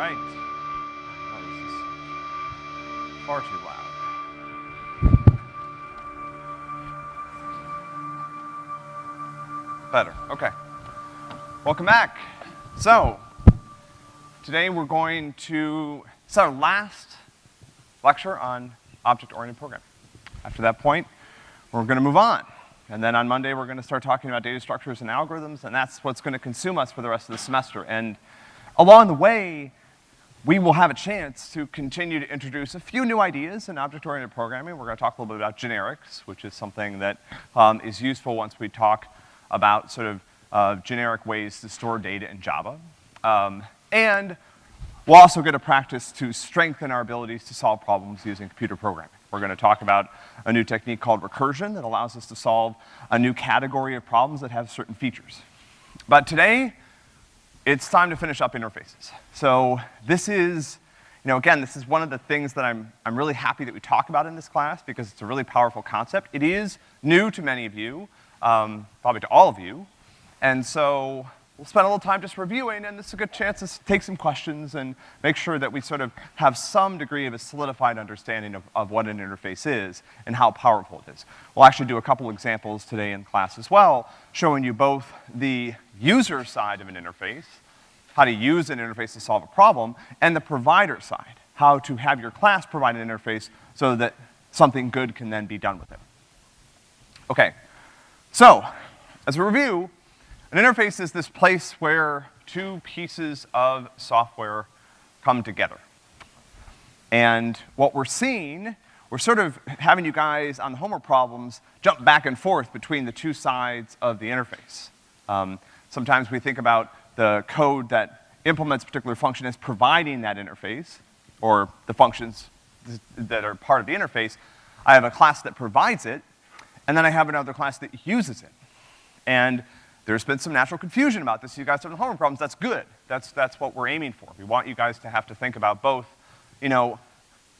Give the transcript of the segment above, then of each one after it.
right. Oh, this is far too loud. Better, okay. Welcome back. So, today we're going to, it's our last lecture on object-oriented programming. After that point, we're gonna move on. And then on Monday, we're gonna start talking about data structures and algorithms, and that's what's gonna consume us for the rest of the semester. And along the way, we will have a chance to continue to introduce a few new ideas in object-oriented programming. We're gonna talk a little bit about generics, which is something that um, is useful once we talk about sort of uh, generic ways to store data in Java. Um, and we'll also get a practice to strengthen our abilities to solve problems using computer programming. We're gonna talk about a new technique called recursion that allows us to solve a new category of problems that have certain features. But today, it's time to finish up interfaces. So this is, you know, again, this is one of the things that I'm, I'm really happy that we talk about in this class because it's a really powerful concept. It is new to many of you, um, probably to all of you. And so we'll spend a little time just reviewing, and this is a good chance to take some questions and make sure that we sort of have some degree of a solidified understanding of, of what an interface is and how powerful it is. We'll actually do a couple examples today in class as well, showing you both the user side of an interface, how to use an interface to solve a problem, and the provider side, how to have your class provide an interface so that something good can then be done with it. Okay, so, as a review, an interface is this place where two pieces of software come together. And what we're seeing, we're sort of having you guys on the homework problems jump back and forth between the two sides of the interface. Um, sometimes we think about the code that implements a particular function as providing that interface, or the functions that are part of the interface. I have a class that provides it, and then I have another class that uses it. And there's been some natural confusion about this. You guys have homework problems, that's good. That's, that's what we're aiming for. We want you guys to have to think about both, you know,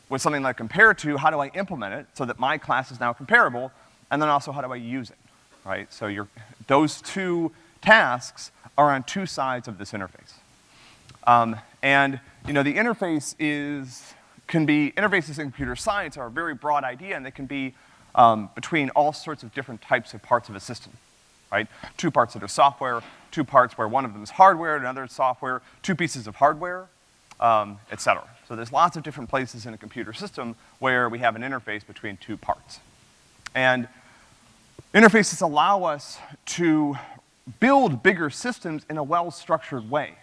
with something like compare to, how do I implement it so that my class is now comparable, and then also how do I use it, right? So you those two tasks are on two sides of this interface. Um, and, you know, the interface is, can be, interfaces in computer science are a very broad idea, and they can be um, between all sorts of different types of parts of a system, right? Two parts that are software, two parts where one of them is hardware, another is software, two pieces of hardware, um, et cetera. So there's lots of different places in a computer system where we have an interface between two parts. And interfaces allow us to build bigger systems in a well-structured way.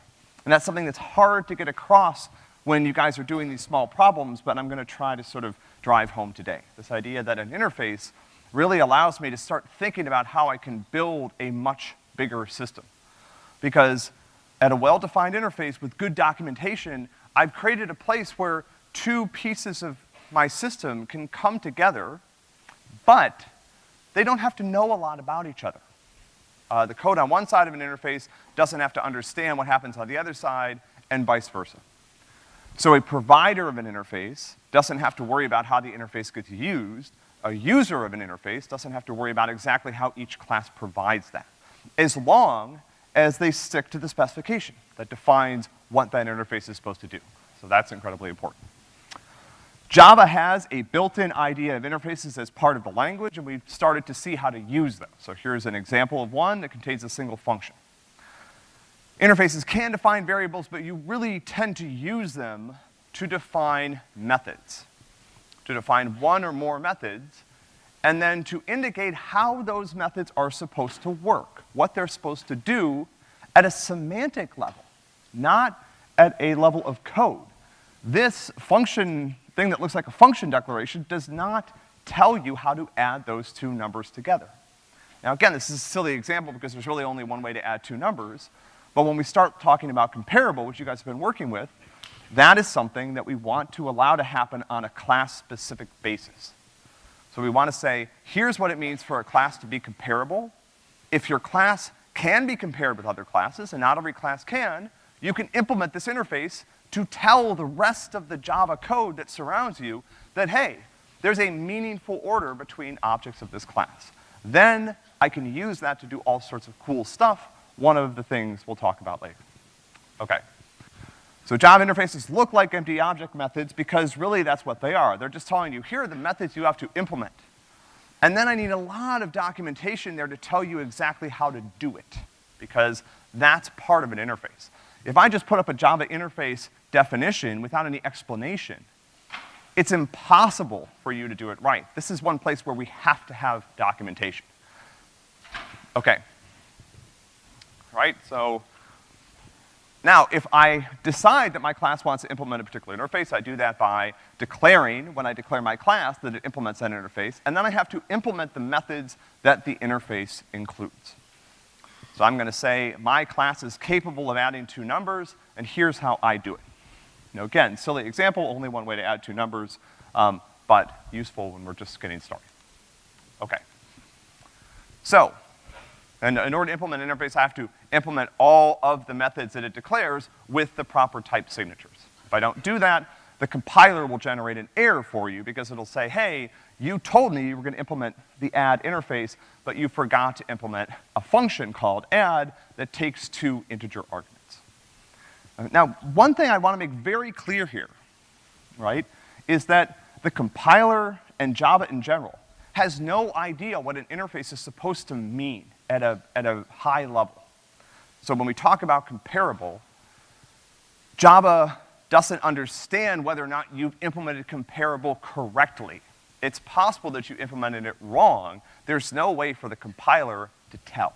And that's something that's hard to get across when you guys are doing these small problems, but I'm gonna try to sort of drive home today. This idea that an interface really allows me to start thinking about how I can build a much bigger system. Because at a well-defined interface with good documentation, I've created a place where two pieces of my system can come together, but they don't have to know a lot about each other. Uh, the code on one side of an interface doesn't have to understand what happens on the other side, and vice versa. So a provider of an interface doesn't have to worry about how the interface gets used. A user of an interface doesn't have to worry about exactly how each class provides that, as long as they stick to the specification that defines what that interface is supposed to do. So that's incredibly important. Java has a built-in idea of interfaces as part of the language, and we've started to see how to use them. So here's an example of one that contains a single function. Interfaces can define variables, but you really tend to use them to define methods, to define one or more methods, and then to indicate how those methods are supposed to work, what they're supposed to do at a semantic level, not at a level of code. This function thing that looks like a function declaration does not tell you how to add those two numbers together. Now again, this is a silly example because there's really only one way to add two numbers, but when we start talking about comparable, which you guys have been working with, that is something that we want to allow to happen on a class-specific basis. So we want to say, here's what it means for a class to be comparable. If your class can be compared with other classes, and not every class can, you can implement this interface to tell the rest of the Java code that surrounds you that, hey, there's a meaningful order between objects of this class. Then I can use that to do all sorts of cool stuff one of the things we'll talk about later. Okay. So Java interfaces look like empty object methods because really that's what they are. They're just telling you, here are the methods you have to implement. And then I need a lot of documentation there to tell you exactly how to do it, because that's part of an interface. If I just put up a Java interface definition without any explanation, it's impossible for you to do it right. This is one place where we have to have documentation. Okay. Right, so now, if I decide that my class wants to implement a particular interface, I do that by declaring, when I declare my class, that it implements that interface, and then I have to implement the methods that the interface includes. So I'm gonna say, my class is capable of adding two numbers, and here's how I do it. Now again, silly example, only one way to add two numbers, um, but useful when we're just getting started. Okay. So, and in order to implement an interface, I have to implement all of the methods that it declares with the proper type signatures. If I don't do that, the compiler will generate an error for you because it'll say, hey, you told me you were gonna implement the add interface, but you forgot to implement a function called add that takes two integer arguments. Uh, now, one thing I wanna make very clear here, right, is that the compiler and Java in general has no idea what an interface is supposed to mean at a, at a high level. So when we talk about comparable, Java doesn't understand whether or not you've implemented comparable correctly. It's possible that you implemented it wrong. There's no way for the compiler to tell.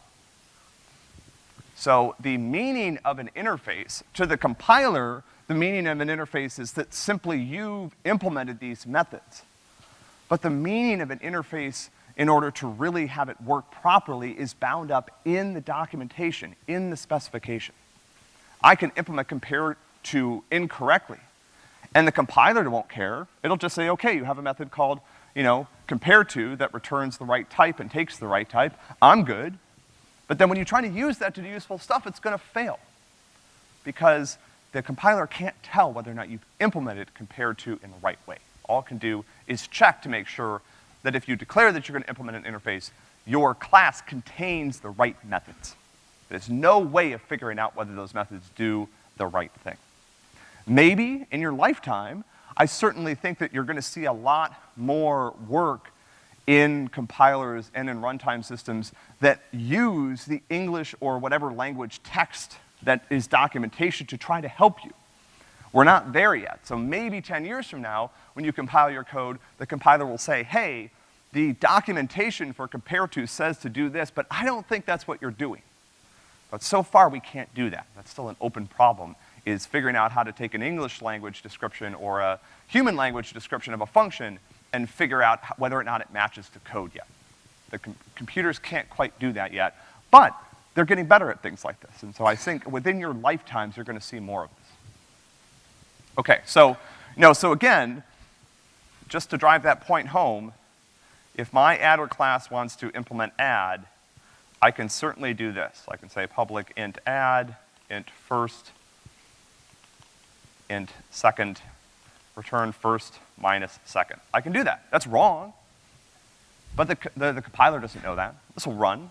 So the meaning of an interface, to the compiler, the meaning of an interface is that simply you've implemented these methods. But the meaning of an interface in order to really have it work properly is bound up in the documentation, in the specification. I can implement compare to incorrectly, and the compiler won't care. It'll just say, okay, you have a method called, you know, compare to that returns the right type and takes the right type. I'm good. But then when you try to use that to do useful stuff, it's gonna fail. Because the compiler can't tell whether or not you've implemented compare to in the right way. All it can do is check to make sure that if you declare that you're gonna implement an interface, your class contains the right methods. There's no way of figuring out whether those methods do the right thing. Maybe in your lifetime, I certainly think that you're gonna see a lot more work in compilers and in runtime systems that use the English or whatever language text that is documentation to try to help you. We're not there yet. So maybe 10 years from now, when you compile your code, the compiler will say, hey, the documentation for compare to says to do this, but I don't think that's what you're doing. But so far, we can't do that. That's still an open problem, is figuring out how to take an English language description or a human language description of a function and figure out whether or not it matches to code yet. The com computers can't quite do that yet, but they're getting better at things like this. And so I think within your lifetimes, you're gonna see more of this. Okay, so, you know, so again, just to drive that point home, if my adder class wants to implement add, I can certainly do this. I can say public int add, int first, int second, return first minus second. I can do that. That's wrong. But the, the, the compiler doesn't know that. This will run.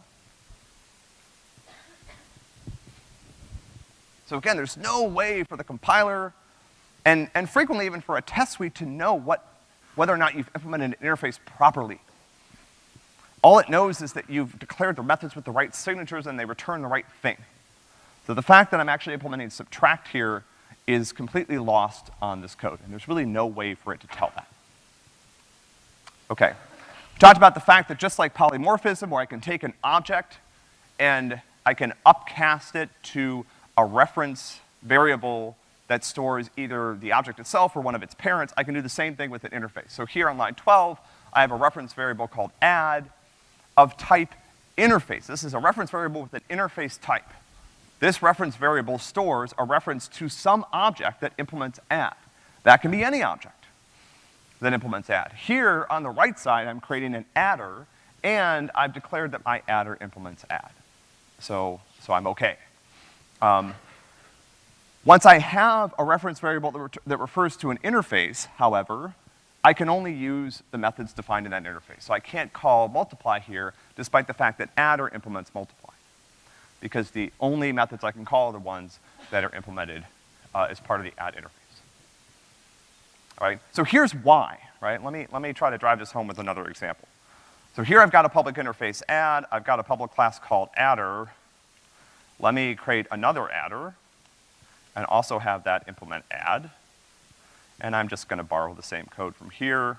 So again, there's no way for the compiler and, and frequently even for a test suite to know what, whether or not you've implemented an interface properly. All it knows is that you've declared the methods with the right signatures and they return the right thing. So the fact that I'm actually implementing subtract here is completely lost on this code, and there's really no way for it to tell that. Okay. We talked about the fact that just like polymorphism, where I can take an object and I can upcast it to a reference variable that stores either the object itself or one of its parents, I can do the same thing with an interface. So here on line 12, I have a reference variable called add of type interface. This is a reference variable with an interface type. This reference variable stores a reference to some object that implements add. That can be any object that implements add. Here on the right side, I'm creating an adder, and I've declared that my adder implements add. So, so I'm okay. Um, once I have a reference variable that, that refers to an interface, however, I can only use the methods defined in that interface. So I can't call multiply here, despite the fact that adder implements multiply. Because the only methods I can call are the ones that are implemented uh, as part of the add interface. All right, so here's why, right? Let me, let me try to drive this home with another example. So here I've got a public interface add, I've got a public class called adder. Let me create another adder and also have that implement add. And I'm just gonna borrow the same code from here,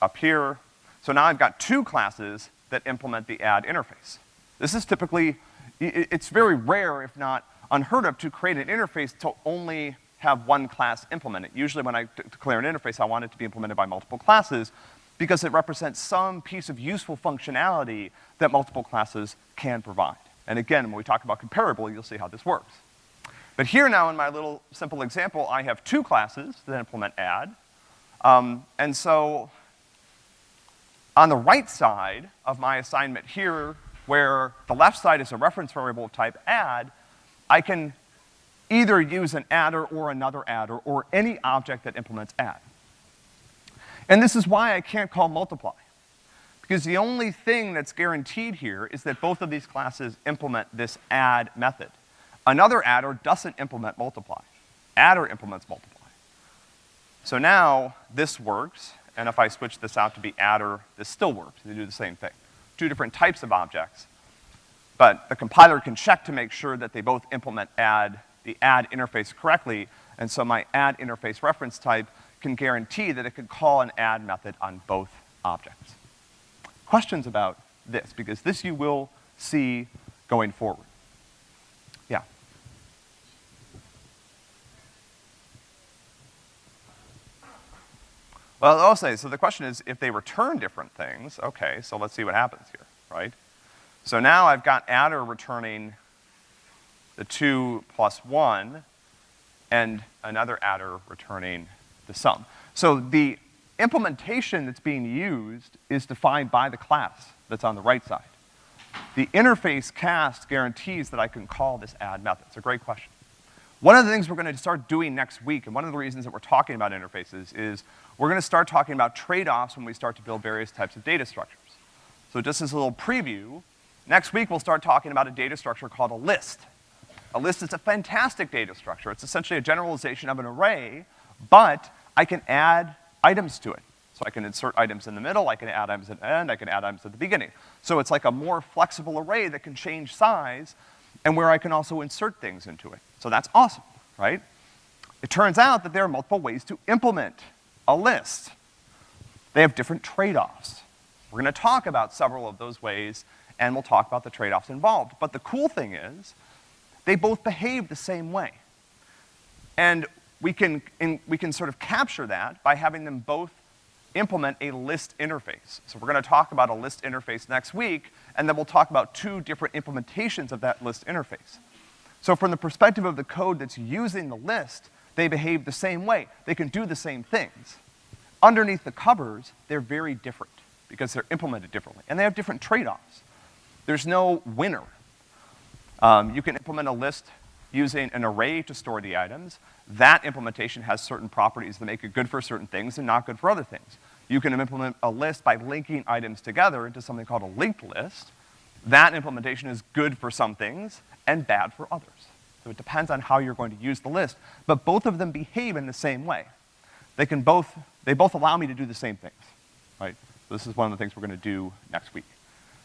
up here. So now I've got two classes that implement the add interface. This is typically, it's very rare, if not unheard of, to create an interface to only have one class implement it. Usually when I declare an interface, I want it to be implemented by multiple classes because it represents some piece of useful functionality that multiple classes can provide. And again, when we talk about comparable, you'll see how this works. But here now in my little simple example, I have two classes that implement add. Um, and so on the right side of my assignment here, where the left side is a reference variable of type add, I can either use an adder or another adder or any object that implements add. And this is why I can't call multiply. Because the only thing that's guaranteed here is that both of these classes implement this add method. Another adder doesn't implement multiply. Adder implements multiply. So now this works, and if I switch this out to be adder, this still works. They do the same thing. Two different types of objects. But the compiler can check to make sure that they both implement add, the add interface correctly, and so my add interface reference type can guarantee that it can call an add method on both objects. Questions about this, because this you will see going forward. Yeah. Well, say, so the question is, if they return different things, okay, so let's see what happens here, right? So now I've got adder returning the two plus one, and another adder returning the sum. So the implementation that's being used is defined by the class that's on the right side. The interface cast guarantees that I can call this add method. It's a great question. One of the things we're gonna start doing next week, and one of the reasons that we're talking about interfaces is we're gonna start talking about trade-offs when we start to build various types of data structures. So just as a little preview, next week we'll start talking about a data structure called a list. A list is a fantastic data structure. It's essentially a generalization of an array, but I can add items to it. So I can insert items in the middle, I can add items at the end, I can add items at the beginning. So it's like a more flexible array that can change size and where I can also insert things into it. So that's awesome, right? It turns out that there are multiple ways to implement a list. They have different trade-offs. We're gonna talk about several of those ways, and we'll talk about the trade-offs involved. But the cool thing is, they both behave the same way. And we can, in, we can sort of capture that by having them both implement a list interface. So we're gonna talk about a list interface next week, and then we'll talk about two different implementations of that list interface. So from the perspective of the code that's using the list, they behave the same way. They can do the same things. Underneath the covers, they're very different because they're implemented differently, and they have different trade-offs. There's no winner. Um, you can implement a list using an array to store the items. That implementation has certain properties that make it good for certain things and not good for other things. You can implement a list by linking items together into something called a linked list. That implementation is good for some things and bad for others. So it depends on how you're going to use the list, but both of them behave in the same way. They can both, they both allow me to do the same things, right? So this is one of the things we're gonna do next week.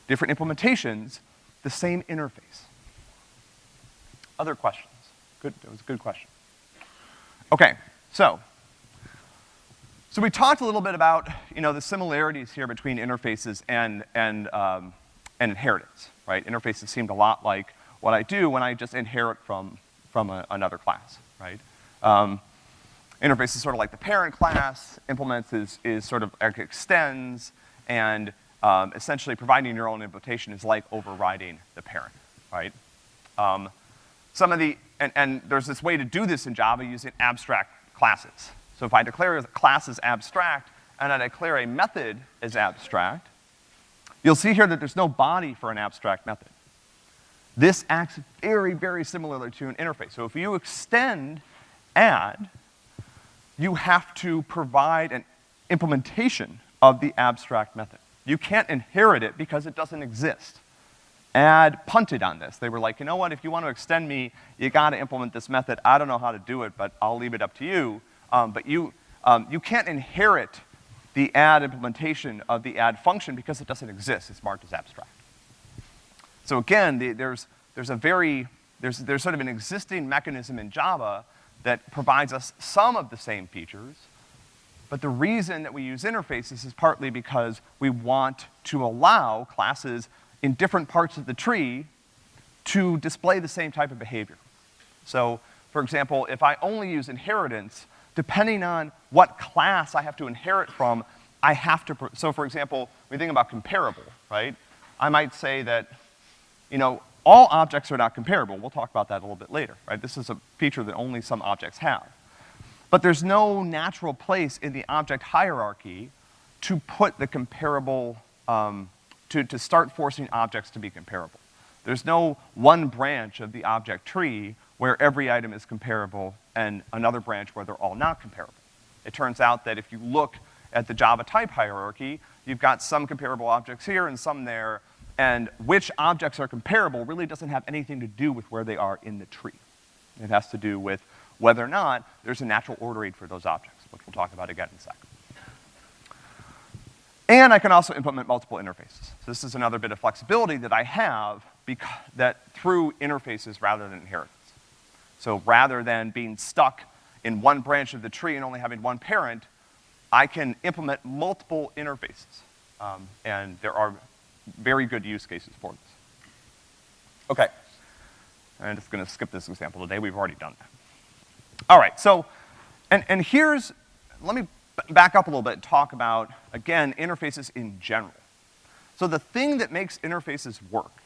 Different implementations, the same interface. Other questions? Good, it was a good question. Okay, so, so we talked a little bit about, you know, the similarities here between interfaces and, and, um, and inheritance, right? Interfaces seemed a lot like what I do when I just inherit from, from a, another class, right? Um, interface is sort of like the parent class, implements is, is sort of like extends, and um, essentially providing your own implementation is like overriding the parent, right? Um, some of the, and, and there's this way to do this in Java using abstract classes. So if I declare a class as abstract, and I declare a method as abstract, you'll see here that there's no body for an abstract method. This acts very, very similarly to an interface. So if you extend add, you have to provide an implementation of the abstract method. You can't inherit it because it doesn't exist. Add punted on this. They were like, you know what, if you want to extend me, you gotta implement this method. I don't know how to do it, but I'll leave it up to you. Um, but you, um, you can't inherit the add implementation of the add function because it doesn't exist. It's marked as abstract. So again, the, there's, there's a very, there's, there's sort of an existing mechanism in Java that provides us some of the same features, but the reason that we use interfaces is partly because we want to allow classes in different parts of the tree to display the same type of behavior. So, for example, if I only use inheritance, depending on what class I have to inherit from, I have to, so for example, we think about comparable, right? I might say that, you know, all objects are not comparable. We'll talk about that a little bit later, right? This is a feature that only some objects have. But there's no natural place in the object hierarchy to put the comparable um, to, to start forcing objects to be comparable. There's no one branch of the object tree where every item is comparable and another branch where they're all not comparable. It turns out that if you look at the Java type hierarchy, you've got some comparable objects here and some there, and which objects are comparable really doesn't have anything to do with where they are in the tree. It has to do with whether or not there's a natural ordering for those objects, which we'll talk about again in a second. And I can also implement multiple interfaces. So this is another bit of flexibility that I have because that through interfaces rather than inheritance. So rather than being stuck in one branch of the tree and only having one parent, I can implement multiple interfaces. Um, and there are very good use cases for this. Okay. I'm just gonna skip this example today, we've already done that. All right, so, and, and here's, let me back up a little bit and talk about, again, interfaces in general. So the thing that makes interfaces work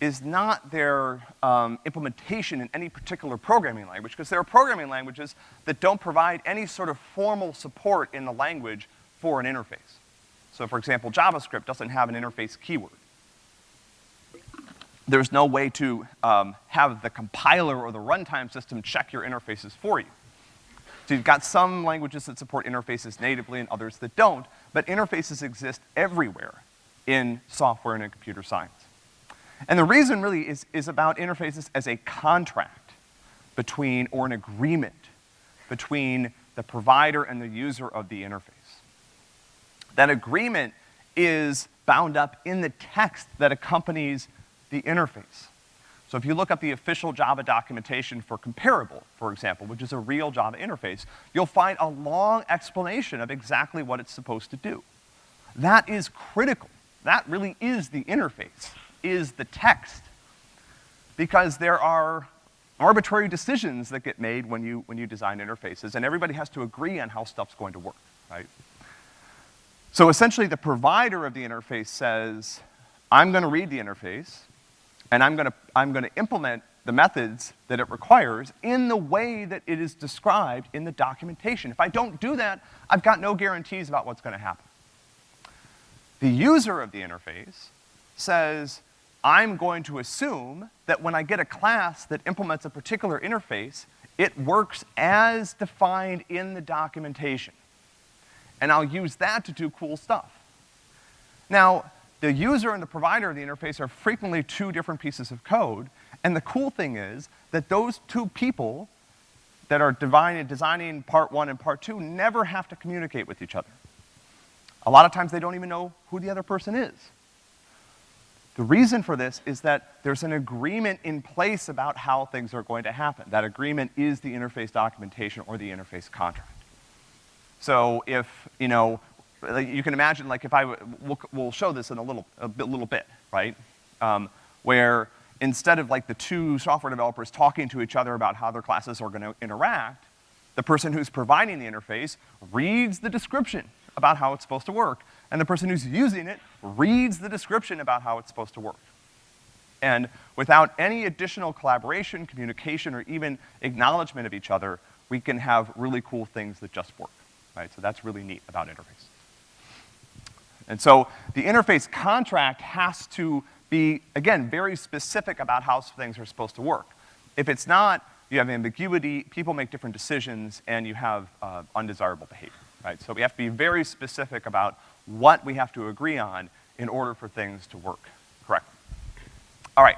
is not their um, implementation in any particular programming language, because there are programming languages that don't provide any sort of formal support in the language for an interface. So for example, JavaScript doesn't have an interface keyword. There's no way to um, have the compiler or the runtime system check your interfaces for you. So you've got some languages that support interfaces natively and others that don't, but interfaces exist everywhere in software and in computer science. And the reason really is, is about interfaces as a contract between, or an agreement between the provider and the user of the interface. That agreement is bound up in the text that accompanies the interface. So if you look up the official Java documentation for comparable, for example, which is a real Java interface, you'll find a long explanation of exactly what it's supposed to do. That is critical. That really is the interface, is the text. Because there are arbitrary decisions that get made when you, when you design interfaces, and everybody has to agree on how stuff's going to work, right? So essentially the provider of the interface says, I'm gonna read the interface, and I'm gonna, I'm gonna implement the methods that it requires in the way that it is described in the documentation. If I don't do that, I've got no guarantees about what's gonna happen. The user of the interface says, I'm going to assume that when I get a class that implements a particular interface, it works as defined in the documentation. And I'll use that to do cool stuff. Now, the user and the provider of the interface are frequently two different pieces of code, and the cool thing is that those two people that are designing part one and part two never have to communicate with each other. A lot of times they don't even know who the other person is. The reason for this is that there's an agreement in place about how things are going to happen. That agreement is the interface documentation or the interface contract. So if, you know, you can imagine, like, if I, we'll, we'll show this in a little, a bit, little bit, right? Um, where instead of like the two software developers talking to each other about how their classes are gonna interact, the person who's providing the interface reads the description about how it's supposed to work, and the person who's using it reads the description about how it's supposed to work. And without any additional collaboration, communication, or even acknowledgement of each other, we can have really cool things that just work, right? So that's really neat about interface. And so the interface contract has to be, again, very specific about how things are supposed to work. If it's not, you have ambiguity, people make different decisions, and you have uh, undesirable behavior, right? So we have to be very specific about what we have to agree on in order for things to work correctly. All right.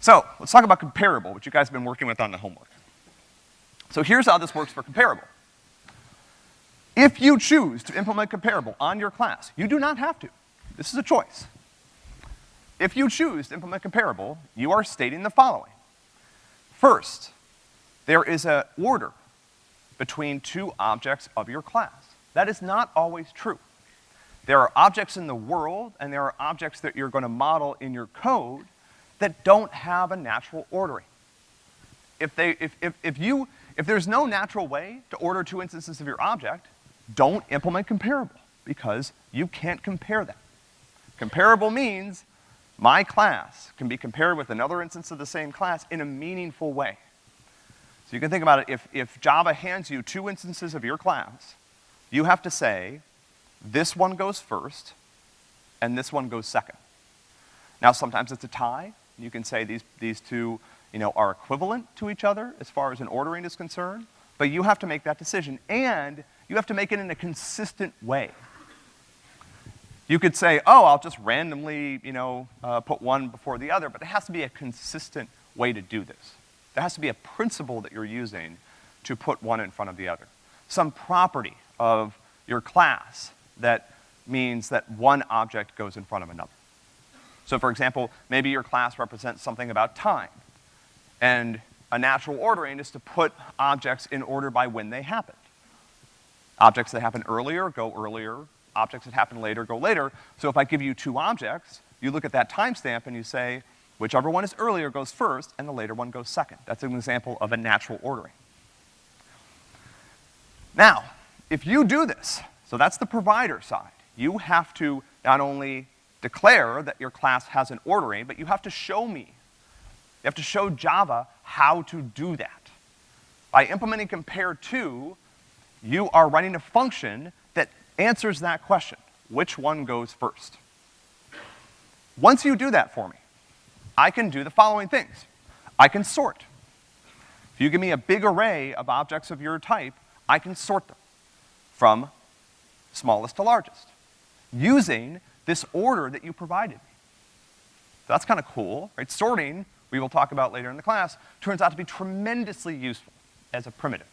So, let's talk about comparable, which you guys have been working with on the homework. So here's how this works for comparable. If you choose to implement comparable on your class, you do not have to. This is a choice. If you choose to implement comparable, you are stating the following. First, there is an order between two objects of your class. That is not always true. There are objects in the world, and there are objects that you're gonna model in your code that don't have a natural ordering. If they, if, if, if you, if there's no natural way to order two instances of your object, don't implement comparable, because you can't compare them. Comparable means my class can be compared with another instance of the same class in a meaningful way. So you can think about it, if, if Java hands you two instances of your class, you have to say, this one goes first, and this one goes second. Now sometimes it's a tie, you can say these, these two, you know, are equivalent to each other as far as an ordering is concerned, but you have to make that decision, and you have to make it in a consistent way. You could say, oh, I'll just randomly, you know, uh, put one before the other, but it has to be a consistent way to do this. There has to be a principle that you're using to put one in front of the other. Some property of your class that means that one object goes in front of another. So for example, maybe your class represents something about time, and a natural ordering is to put objects in order by when they happened. Objects that happen earlier go earlier, objects that happen later go later. So if I give you two objects, you look at that timestamp and you say, whichever one is earlier goes first and the later one goes second. That's an example of a natural ordering. Now, if you do this, so that's the provider side, you have to not only declare that your class has an ordering, but you have to show me. You have to show Java how to do that. By implementing compare to, you are writing a function that answers that question. Which one goes first? Once you do that for me, I can do the following things. I can sort. If you give me a big array of objects of your type, I can sort them from smallest to largest using this order that you provided me. So That's kind of cool, right? Sorting, we will talk about later in the class, turns out to be tremendously useful as a primitive.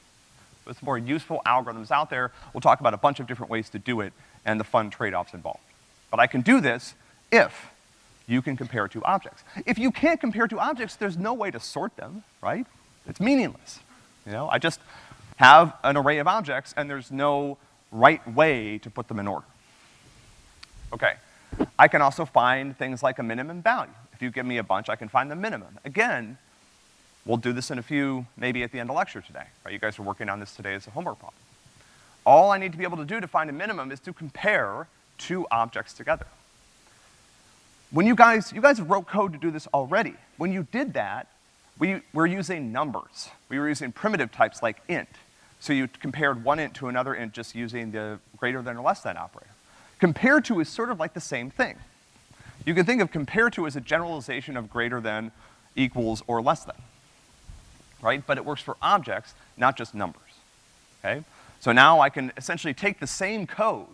With more useful algorithms out there, we'll talk about a bunch of different ways to do it and the fun trade-offs involved. But I can do this if you can compare two objects. If you can't compare two objects, there's no way to sort them, right? It's meaningless. You know, I just have an array of objects and there's no right way to put them in order. Okay. I can also find things like a minimum value. If you give me a bunch, I can find the minimum. Again, We'll do this in a few, maybe at the end of lecture today, right? You guys are working on this today as a homework problem. All I need to be able to do to find a minimum is to compare two objects together. When you guys, you guys wrote code to do this already. When you did that, we were using numbers. We were using primitive types like int. So you compared one int to another int just using the greater than or less than operator. Compare to is sort of like the same thing. You can think of compare to as a generalization of greater than, equals, or less than right? But it works for objects, not just numbers, okay? So now I can essentially take the same code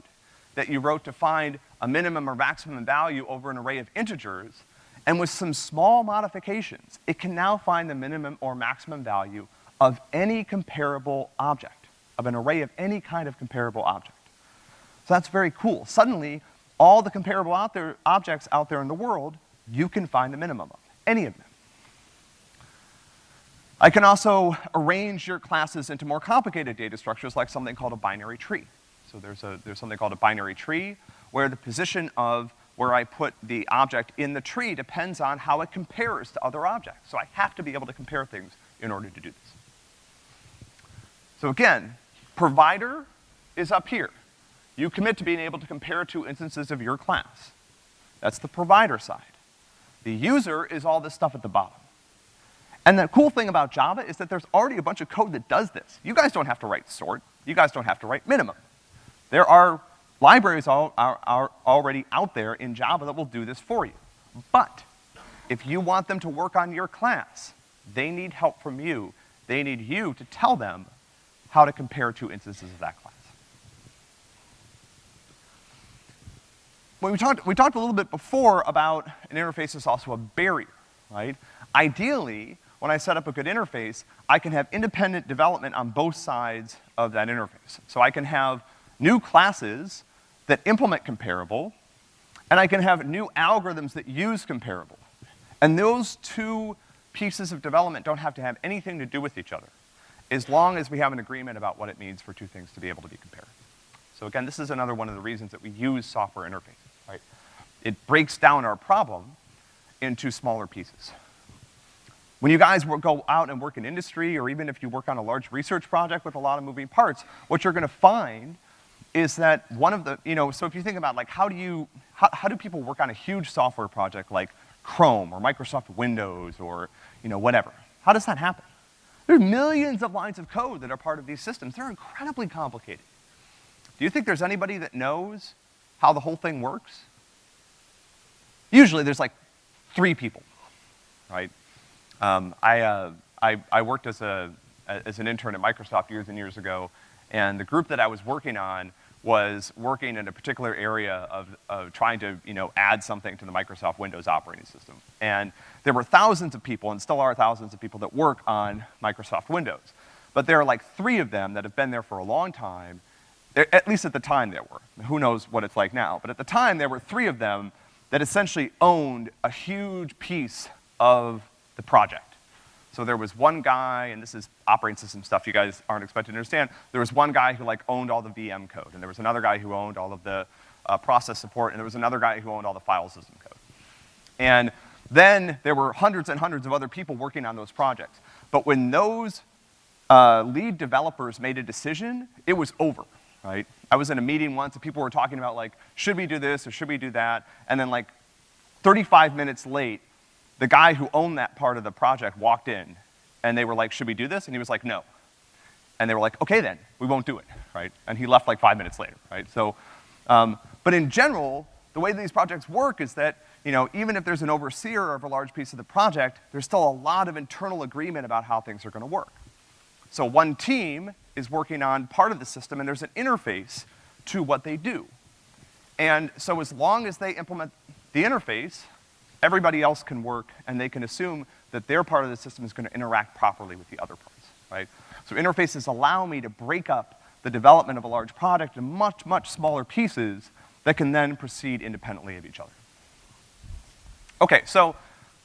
that you wrote to find a minimum or maximum value over an array of integers, and with some small modifications, it can now find the minimum or maximum value of any comparable object, of an array of any kind of comparable object. So that's very cool. Suddenly, all the comparable out there, objects out there in the world, you can find the minimum of, any of them. I can also arrange your classes into more complicated data structures like something called a binary tree. So there's a, there's something called a binary tree where the position of where I put the object in the tree depends on how it compares to other objects. So I have to be able to compare things in order to do this. So again, provider is up here. You commit to being able to compare two instances of your class. That's the provider side. The user is all this stuff at the bottom. And the cool thing about Java is that there's already a bunch of code that does this. You guys don't have to write sort. You guys don't have to write minimum. There are libraries all, are, are already out there in Java that will do this for you. But if you want them to work on your class, they need help from you. They need you to tell them how to compare two instances of that class. when we talked, we talked a little bit before about an interface is also a barrier, right? Ideally, when I set up a good interface, I can have independent development on both sides of that interface. So I can have new classes that implement comparable, and I can have new algorithms that use comparable. And those two pieces of development don't have to have anything to do with each other, as long as we have an agreement about what it means for two things to be able to be compared. So again, this is another one of the reasons that we use software interfaces, right? It breaks down our problem into smaller pieces. When you guys go out and work in industry, or even if you work on a large research project with a lot of moving parts, what you're gonna find is that one of the, you know, so if you think about like how do you, how, how do people work on a huge software project like Chrome or Microsoft Windows or, you know, whatever? How does that happen? There's millions of lines of code that are part of these systems. They're incredibly complicated. Do you think there's anybody that knows how the whole thing works? Usually there's like three people, right? Um, I, uh, I, I worked as a, as an intern at Microsoft years and years ago, and the group that I was working on was working in a particular area of, of trying to, you know, add something to the Microsoft Windows operating system. And there were thousands of people, and still are thousands of people that work on Microsoft Windows. But there are like three of them that have been there for a long time, at least at the time there were. Who knows what it's like now. But at the time, there were three of them that essentially owned a huge piece of the project. So there was one guy, and this is operating system stuff you guys aren't expected to understand, there was one guy who like owned all the VM code, and there was another guy who owned all of the uh, process support, and there was another guy who owned all the file system code. And then there were hundreds and hundreds of other people working on those projects. But when those uh, lead developers made a decision, it was over, right? I was in a meeting once and people were talking about like, should we do this or should we do that? And then like 35 minutes late, the guy who owned that part of the project walked in, and they were like, should we do this? And he was like, no. And they were like, okay then, we won't do it, right? And he left like five minutes later, right? So, um, but in general, the way these projects work is that, you know, even if there's an overseer of a large piece of the project, there's still a lot of internal agreement about how things are gonna work. So one team is working on part of the system, and there's an interface to what they do. And so as long as they implement the interface, everybody else can work and they can assume that their part of the system is gonna interact properly with the other parts, right? So interfaces allow me to break up the development of a large product in much, much smaller pieces that can then proceed independently of each other. Okay, so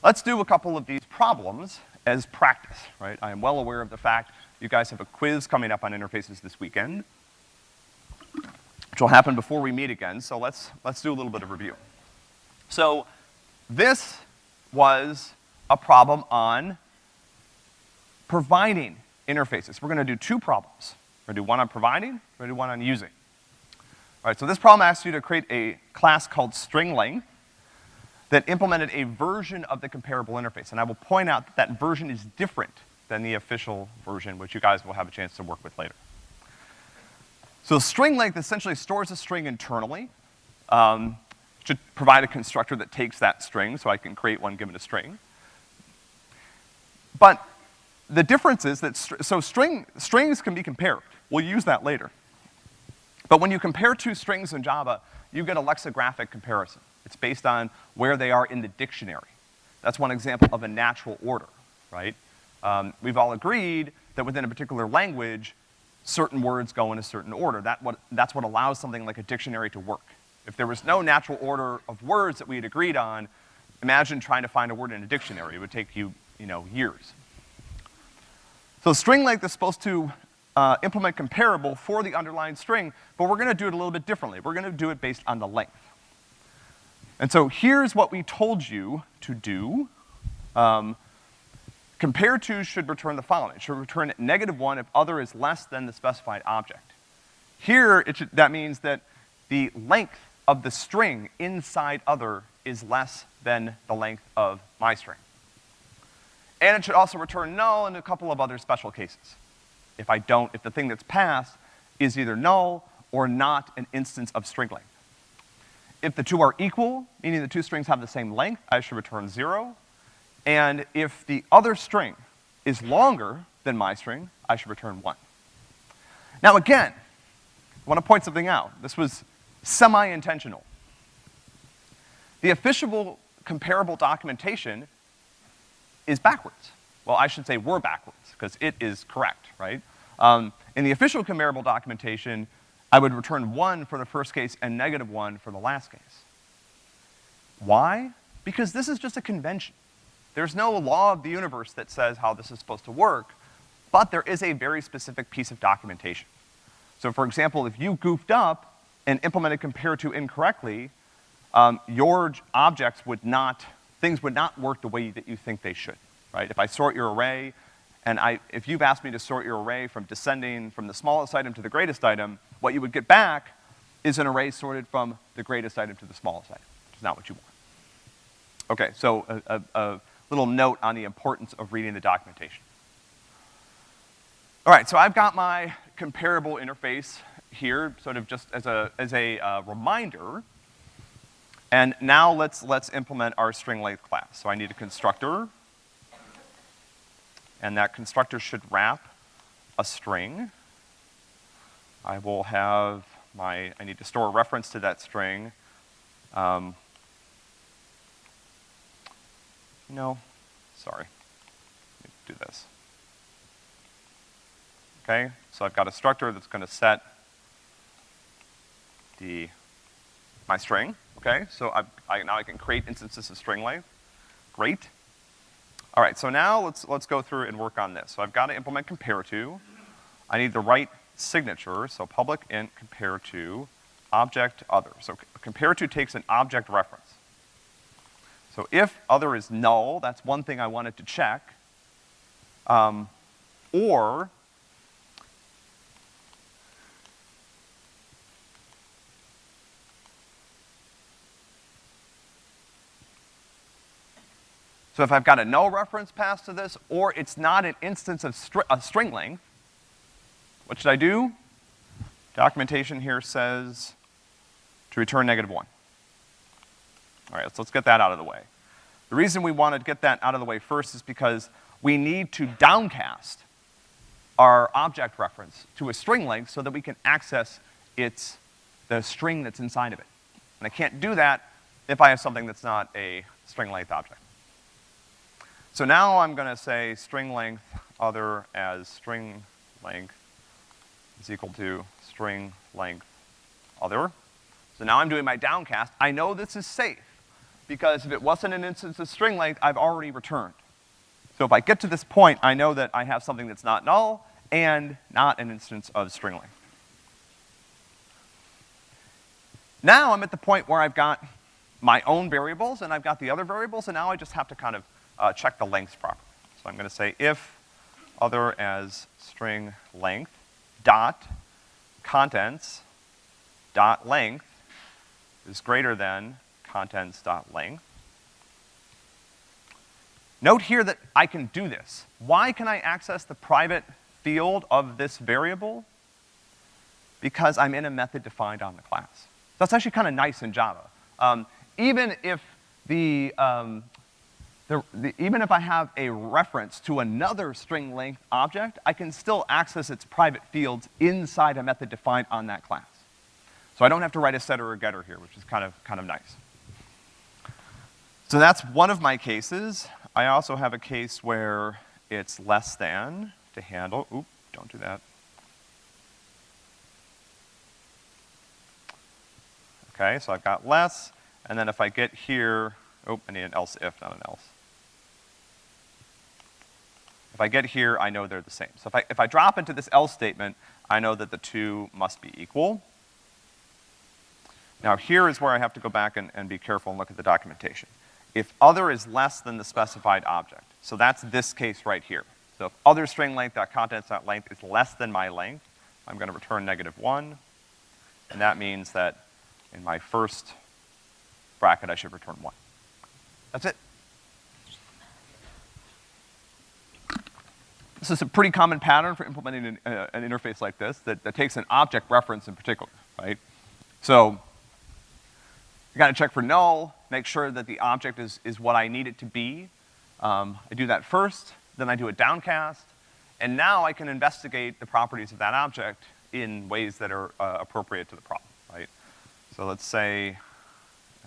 let's do a couple of these problems as practice, right? I am well aware of the fact you guys have a quiz coming up on interfaces this weekend, which will happen before we meet again, so let's, let's do a little bit of review. So this was a problem on providing interfaces. We're gonna do two problems. We're gonna do one on providing, we're gonna do one on using. All right, so this problem asks you to create a class called string length that implemented a version of the comparable interface. And I will point out that that version is different than the official version, which you guys will have a chance to work with later. So string length essentially stores a string internally. Um, to provide a constructor that takes that string, so I can create one given a string. But the difference is that, str so string, strings can be compared. We'll use that later. But when you compare two strings in Java, you get a lexicographic comparison. It's based on where they are in the dictionary. That's one example of a natural order, right? Um, we've all agreed that within a particular language, certain words go in a certain order. That what, that's what allows something like a dictionary to work. If there was no natural order of words that we had agreed on, imagine trying to find a word in a dictionary. It would take you, you know, years. So string length is supposed to uh, implement comparable for the underlying string, but we're gonna do it a little bit differently. We're gonna do it based on the length. And so here's what we told you to do. Um, compare to should return the following. It should return negative one if other is less than the specified object. Here, should, that means that the length of the string inside other is less than the length of my string. And it should also return null in a couple of other special cases. If I don't, if the thing that's passed is either null or not an instance of string length. If the two are equal, meaning the two strings have the same length, I should return zero. And if the other string is longer than my string, I should return one. Now again, I wanna point something out. This was semi-intentional. the official comparable documentation is backwards. Well, I should say we're backwards, because it is correct, right? Um, in the official comparable documentation, I would return one for the first case and negative one for the last case. Why? Because this is just a convention. There's no law of the universe that says how this is supposed to work, but there is a very specific piece of documentation. So for example, if you goofed up and implemented compare to incorrectly, um, your objects would not, things would not work the way that you think they should, right? If I sort your array, and I, if you've asked me to sort your array from descending from the smallest item to the greatest item, what you would get back is an array sorted from the greatest item to the smallest item, which is not what you want. Okay, so a, a, a little note on the importance of reading the documentation. All right, so I've got my comparable interface here, sort of just as a, as a uh, reminder. And now let's, let's implement our string length class. So I need a constructor, and that constructor should wrap a string. I will have my, I need to store a reference to that string. Um, no, sorry. Do this. Okay, so I've got a structure that's gonna set the, my string, okay? So I, I, now I can create instances of string length. Great. All right, so now let's, let's go through and work on this. So I've got to implement compare to. I need the right signature, so public int compare to object other. So compare to takes an object reference. So if other is null, that's one thing I wanted to check. Um, or So if I've got a null reference passed to this, or it's not an instance of stri a string length, what should I do? Documentation here says to return negative one. All right, so let's get that out of the way. The reason we want to get that out of the way first is because we need to downcast our object reference to a string length so that we can access its, the string that's inside of it. And I can't do that if I have something that's not a string length object. So now I'm gonna say string length other as string length is equal to string length other. So now I'm doing my downcast. I know this is safe because if it wasn't an instance of string length, I've already returned. So if I get to this point, I know that I have something that's not null and not an instance of string length. Now I'm at the point where I've got my own variables and I've got the other variables and now I just have to kind of uh, check the lengths properly. So I'm gonna say if other as string length dot contents dot length is greater than contents dot length. Note here that I can do this. Why can I access the private field of this variable? Because I'm in a method defined on the class. That's actually kind of nice in Java. Um, even if the, um, the, the, even if I have a reference to another string length object, I can still access its private fields inside a method defined on that class. So I don't have to write a setter or getter here, which is kind of, kind of nice. So that's one of my cases. I also have a case where it's less than to handle, oop, don't do that. Okay, so I've got less, and then if I get here, oh, I need an else if, not an else. If I get here, I know they're the same. So if I, if I drop into this else statement, I know that the two must be equal. Now here is where I have to go back and, and be careful and look at the documentation. If other is less than the specified object, so that's this case right here. So if other string length dot contents dot length is less than my length, I'm gonna return negative one, and that means that in my first bracket I should return one. That's it. This is a pretty common pattern for implementing an, uh, an interface like this that, that takes an object reference in particular, right? So, you gotta check for null, make sure that the object is, is what I need it to be. Um, I do that first, then I do a downcast, and now I can investigate the properties of that object in ways that are uh, appropriate to the problem, right? So let's say,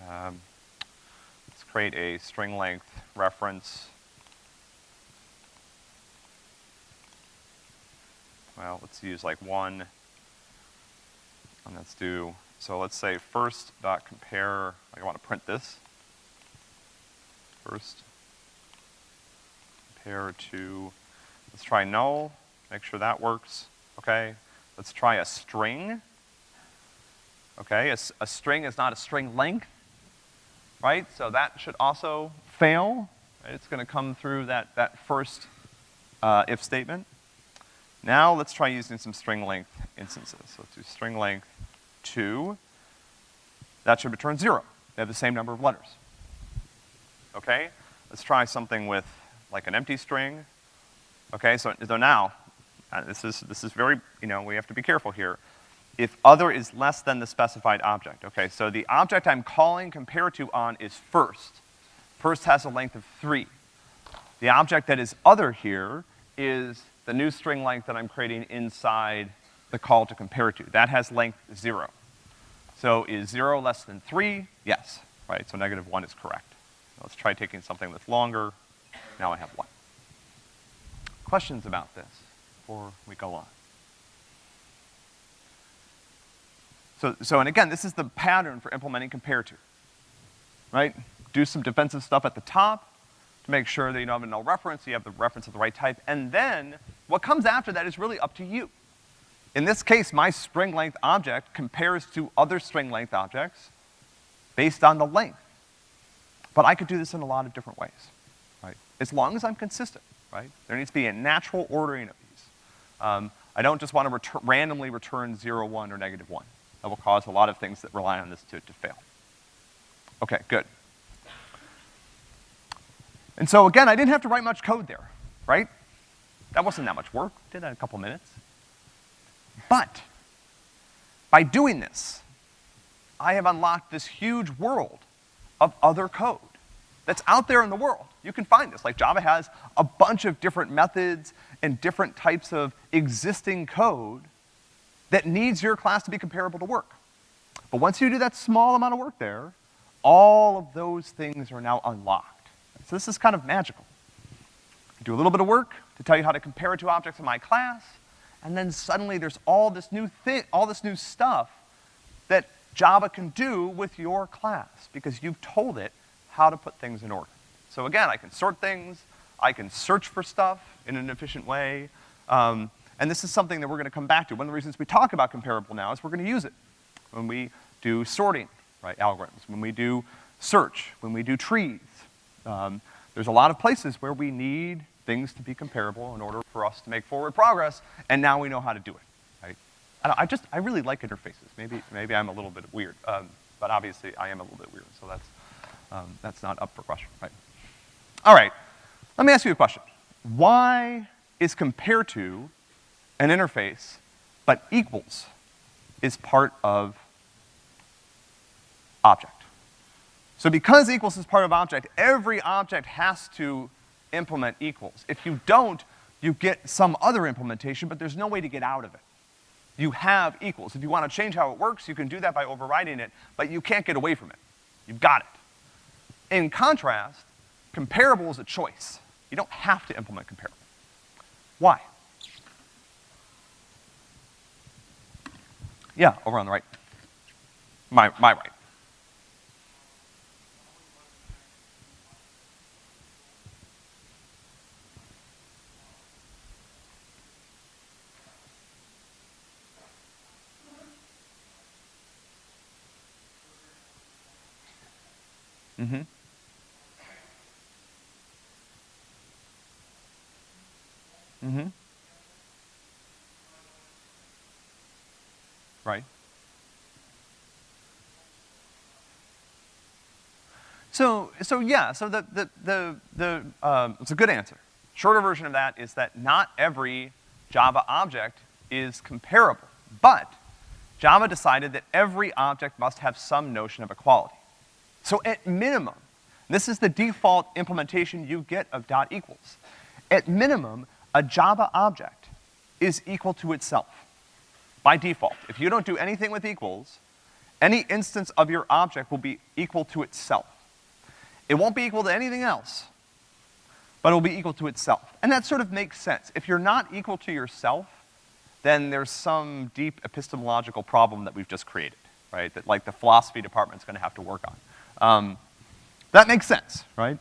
um, let's create a string length reference. Well, let's use like one, and let's do, so let's say first dot compare, I want to print this. First, compare to, let's try null, make sure that works, okay? Let's try a string. Okay, a, a string is not a string length, right? So that should also fail. It's gonna come through that, that first uh, if statement. Now let's try using some string length instances. So let's do string length two. That should return zero. They have the same number of letters. Okay? Let's try something with like an empty string. Okay, so, so now, uh, this is, this is very, you know, we have to be careful here. If other is less than the specified object, okay, so the object I'm calling compare to on is first. First has a length of three. The object that is other here is the new string length that I'm creating inside the call to compare to. That has length zero. So is zero less than three? Yes, right, so negative one is correct. Let's try taking something that's longer. Now I have one. Questions about this before we go on? So, so, and again, this is the pattern for implementing compare to, right? Do some defensive stuff at the top to make sure that you don't have a null reference, you have the reference of the right type, and then what comes after that is really up to you. In this case, my string length object compares to other string length objects based on the length. But I could do this in a lot of different ways, right? As long as I'm consistent, right? There needs to be a natural ordering of these. Um, I don't just want to retur randomly return zero, one, or negative one. That will cause a lot of things that rely on this to, to fail. Okay, good. And so again, I didn't have to write much code there, right? That wasn't that much work, did that in a couple minutes. But, by doing this, I have unlocked this huge world of other code that's out there in the world. You can find this, like Java has a bunch of different methods and different types of existing code that needs your class to be comparable to work. But once you do that small amount of work there, all of those things are now unlocked. So this is kind of magical. I do a little bit of work to tell you how to compare two objects in my class, and then suddenly there's all this new thing, all this new stuff that Java can do with your class because you've told it how to put things in order. So again, I can sort things, I can search for stuff in an efficient way, um, and this is something that we're gonna come back to. One of the reasons we talk about comparable now is we're gonna use it when we do sorting, right, algorithms, when we do search, when we do trees. Um, there's a lot of places where we need things to be comparable in order for us to make forward progress, and now we know how to do it, right? I, I just, I really like interfaces. Maybe, maybe I'm a little bit weird, um, but obviously I am a little bit weird, so that's, um, that's not up for question, right? All right, let me ask you a question. Why is compare to an interface, but equals is part of object? So because equals is part of object, every object has to implement equals. If you don't, you get some other implementation, but there's no way to get out of it. You have equals. If you want to change how it works, you can do that by overriding it, but you can't get away from it. You've got it. In contrast, comparable is a choice. You don't have to implement comparable. Why? Yeah, over on the right. My, my right. Mm-hmm. Mm-hmm. Right. So, so yeah, so the, the, the, the um, it's a good answer. Shorter version of that is that not every Java object is comparable, but Java decided that every object must have some notion of equality. So at minimum, this is the default implementation you get of dot equals. At minimum, a Java object is equal to itself by default. If you don't do anything with equals, any instance of your object will be equal to itself. It won't be equal to anything else, but it'll be equal to itself. And that sort of makes sense. If you're not equal to yourself, then there's some deep epistemological problem that we've just created, right? That like the philosophy department's gonna have to work on. Um, that makes sense, right?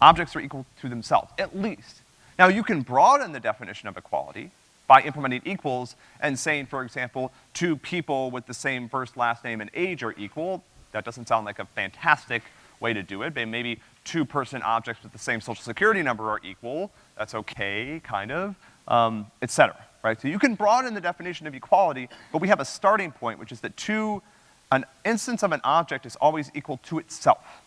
Objects are equal to themselves, at least. Now you can broaden the definition of equality by implementing equals and saying, for example, two people with the same first, last name, and age are equal. That doesn't sound like a fantastic way to do it, but maybe two-person objects with the same social security number are equal. That's okay, kind of, um, et cetera, right? So you can broaden the definition of equality, but we have a starting point, which is that two, an instance of an object is always equal to itself.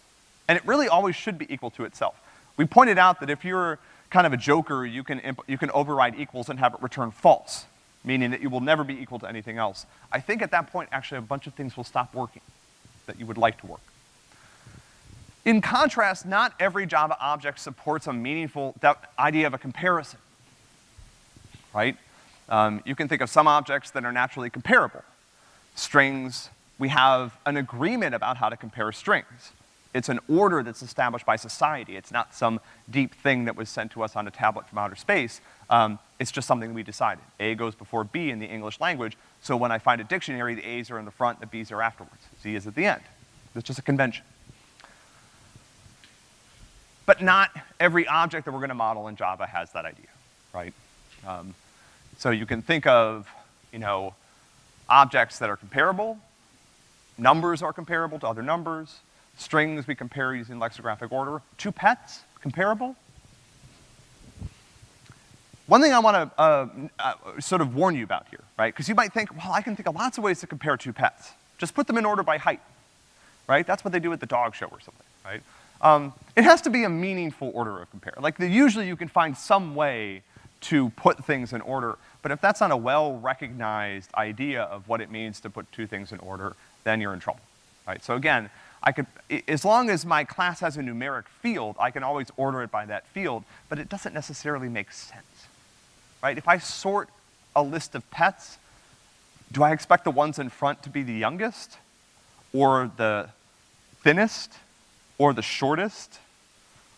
And it really always should be equal to itself. We pointed out that if you're kind of a joker, you can, you can override equals and have it return false, meaning that you will never be equal to anything else. I think at that point, actually, a bunch of things will stop working that you would like to work. In contrast, not every Java object supports a meaningful idea of a comparison, right? Um, you can think of some objects that are naturally comparable. Strings, we have an agreement about how to compare strings. It's an order that's established by society. It's not some deep thing that was sent to us on a tablet from outer space. Um, it's just something we decided. A goes before B in the English language, so when I find a dictionary, the A's are in the front, the B's are afterwards. Z is at the end. It's just a convention. But not every object that we're gonna model in Java has that idea, right? Um, so you can think of, you know, objects that are comparable, numbers are comparable to other numbers, Strings we compare using lexicographic order. Two pets, comparable. One thing I wanna, uh, uh, sort of warn you about here, right? Because you might think, well, I can think of lots of ways to compare two pets. Just put them in order by height, right? That's what they do at the dog show or something, right? Um, it has to be a meaningful order of compare. Like, the, usually you can find some way to put things in order, but if that's not a well-recognized idea of what it means to put two things in order, then you're in trouble, right? So again, I could, as long as my class has a numeric field, I can always order it by that field, but it doesn't necessarily make sense, right? If I sort a list of pets, do I expect the ones in front to be the youngest, or the thinnest, or the shortest,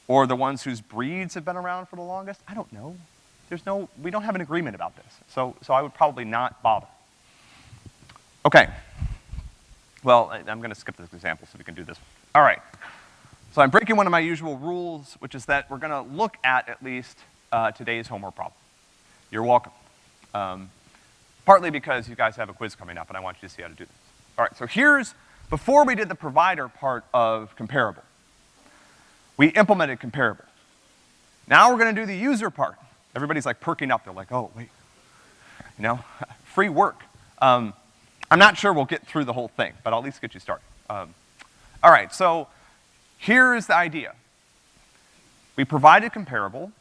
or the ones whose breeds have been around for the longest? I don't know. There's no, we don't have an agreement about this, so, so I would probably not bother. Okay. Well, I, am gonna skip this example so we can do this. All right. So I'm breaking one of my usual rules, which is that we're gonna look at at least uh, today's homework problem. You're welcome. Um, partly because you guys have a quiz coming up and I want you to see how to do this. All right, so here's, before we did the provider part of comparable, we implemented comparable. Now we're gonna do the user part. Everybody's like perking up, they're like, oh, wait, you know, free work. Um, I'm not sure we'll get through the whole thing, but I'll at least get you started. Um, all right, so here's the idea. We provided comparable.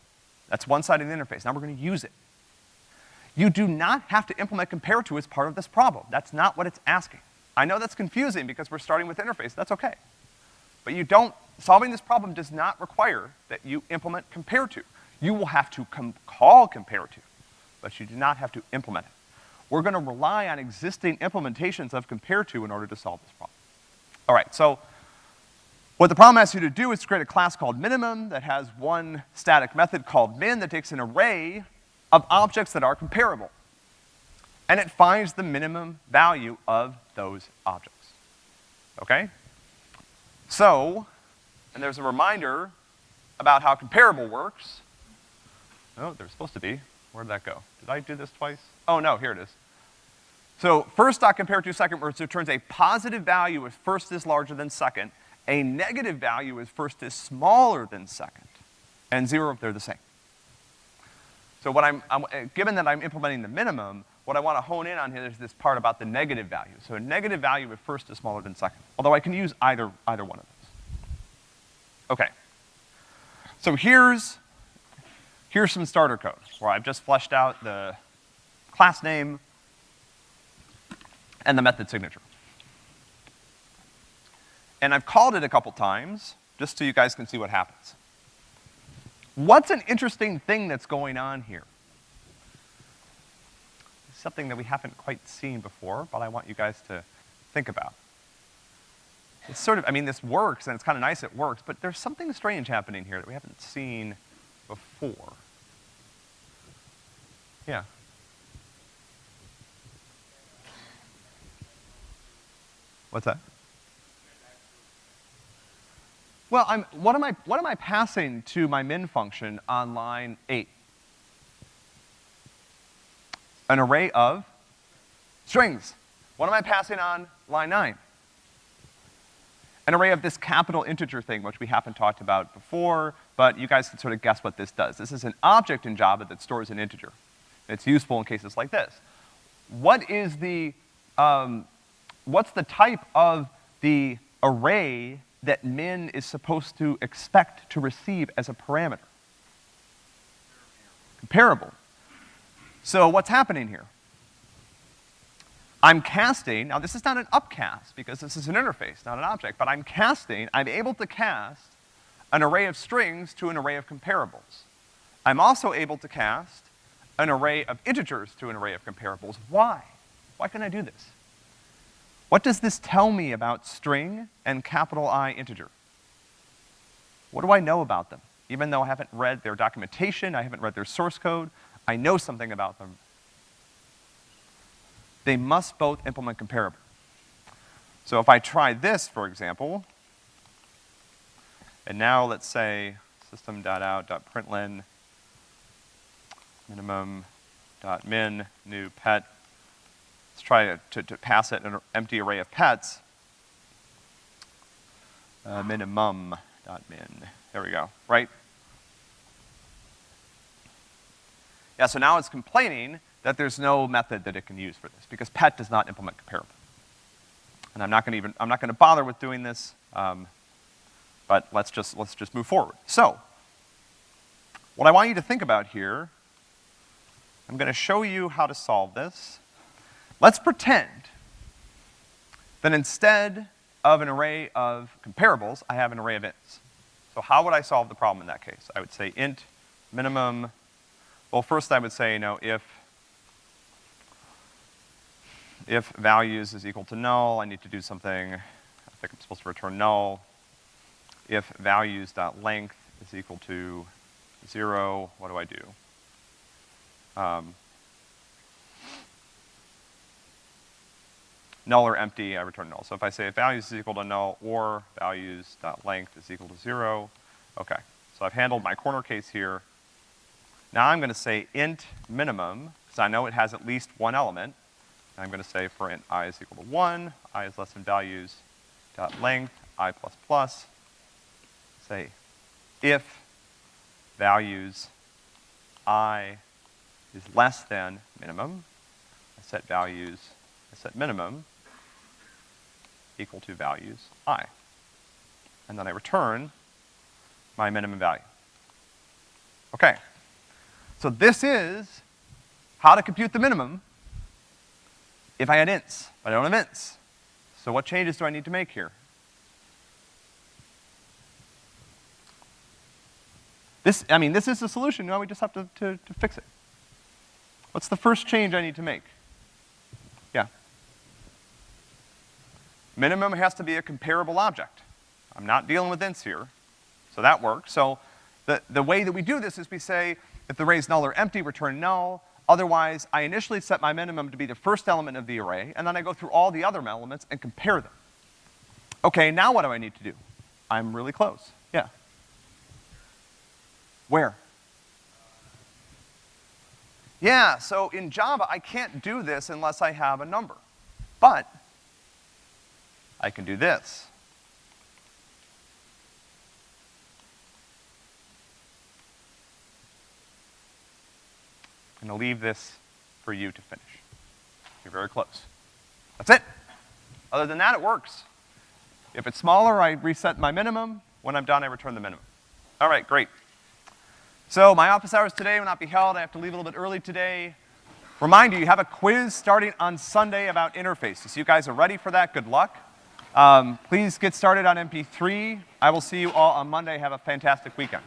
That's one side of the interface. Now we're gonna use it. You do not have to implement compare to as part of this problem. That's not what it's asking. I know that's confusing because we're starting with interface. That's okay. But you don't, solving this problem does not require that you implement compare to. You will have to com call compare to, but you do not have to implement it. We're gonna rely on existing implementations of compare to in order to solve this problem. All right, so what the problem asks you to do is to create a class called minimum that has one static method called min that takes an array of objects that are comparable. And it finds the minimum value of those objects. Okay? So, and there's a reminder about how comparable works. Oh, there's supposed to be. Where'd that go? Did I do this twice? Oh no, here it is. So first dot compare to second returns a positive value if first is larger than second, a negative value if first is smaller than second, and zero if they're the same. So what I'm, I'm, eh, given that I'm implementing the minimum, what I wanna hone in on here is this part about the negative value. So a negative value if first is smaller than second, although I can use either, either one of those. Okay. So here's, here's some starter code where I've just fleshed out the class name, and the method signature. And I've called it a couple times, just so you guys can see what happens. What's an interesting thing that's going on here? Something that we haven't quite seen before, but I want you guys to think about. It's sort of, I mean, this works, and it's kind of nice it works, but there's something strange happening here that we haven't seen before. Yeah. What's that? Well, I'm, what am I, what am I passing to my min function on line eight? An array of strings. What am I passing on line nine? An array of this capital integer thing, which we haven't talked about before, but you guys can sort of guess what this does. This is an object in Java that stores an integer. It's useful in cases like this. What is the, um, what's the type of the array that min is supposed to expect to receive as a parameter? Comparable. So what's happening here? I'm casting, now this is not an upcast because this is an interface, not an object, but I'm casting, I'm able to cast an array of strings to an array of comparables. I'm also able to cast an array of integers to an array of comparables. Why? Why can I do this? What does this tell me about string and capital I integer? What do I know about them? Even though I haven't read their documentation, I haven't read their source code, I know something about them. They must both implement comparable. So if I try this, for example, and now let's say system.out.println minimum dot min new pet Let's try to, to, to pass it an empty array of pets. Uh, minimum dot min. There we go, right? Yeah, so now it's complaining that there's no method that it can use for this because pet does not implement comparable. And I'm not gonna even, I'm not gonna bother with doing this, um, but let's just, let's just move forward. So, what I want you to think about here, I'm gonna show you how to solve this. Let's pretend that instead of an array of comparables, I have an array of ints. So how would I solve the problem in that case? I would say int minimum, well first I would say, you know, if, if values is equal to null, I need to do something, I think I'm supposed to return null. If values length is equal to zero, what do I do? Um, null or empty, I return null. So if I say if values is equal to null or values length is equal to zero, okay. So I've handled my corner case here. Now I'm gonna say int minimum, because I know it has at least one element. I'm gonna say for int i is equal to one, i is less than values dot length, i plus plus. Say if values i is less than minimum, I set values, I set minimum, equal to values i. And then I return my minimum value. Okay. So this is how to compute the minimum if I had ints, but I don't have ints. So what changes do I need to make here? This, I mean, this is the solution, now we just have to, to, to fix it. What's the first change I need to make? Yeah. Minimum has to be a comparable object. I'm not dealing with ints here, so that works. So the, the way that we do this is we say, if the array is null or empty, return null. Otherwise, I initially set my minimum to be the first element of the array, and then I go through all the other elements and compare them. Okay, now what do I need to do? I'm really close. Yeah. Where? Yeah, so in Java, I can't do this unless I have a number. But I can do this. I'm gonna leave this for you to finish. You're very close. That's it. Other than that, it works. If it's smaller, I reset my minimum. When I'm done, I return the minimum. All right, great. So my office hours today will not be held. I have to leave a little bit early today. Remind you, you have a quiz starting on Sunday about interfaces. You guys are ready for that? Good luck. Um, please get started on MP3. I will see you all on Monday. Have a fantastic weekend.